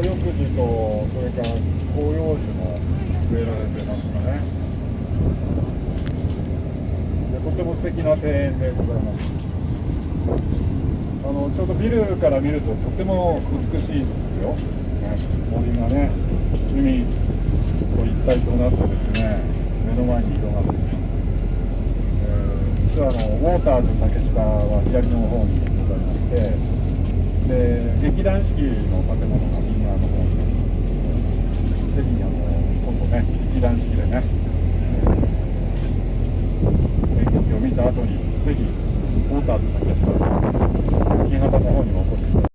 緑樹とそれから広葉樹も植えられてますかねでとても素敵な庭園でございますあのちょうどビルから見るととても美しいですよ、ね、森がね海と一体となってですね目の前に広がっています、えー実はあのウォーターズ竹下は左の方にございましてで劇団四季の建物が右側の方にぜひあの今度ね劇団四季でね。演劇を見た後にぜひウォーターズ竹下新潟の方にもお越しください